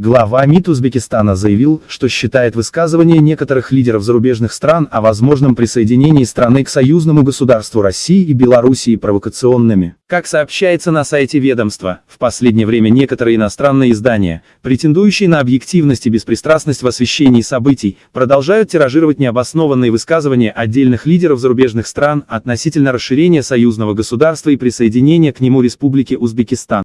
Глава МИД Узбекистана заявил, что считает высказывания некоторых лидеров зарубежных стран о возможном присоединении страны к союзному государству России и Белоруссии провокационными. Как сообщается на сайте ведомства, в последнее время некоторые иностранные издания, претендующие на объективность и беспристрастность в освещении событий, продолжают тиражировать необоснованные высказывания отдельных лидеров зарубежных стран относительно расширения союзного государства и присоединения к нему Республики Узбекистан.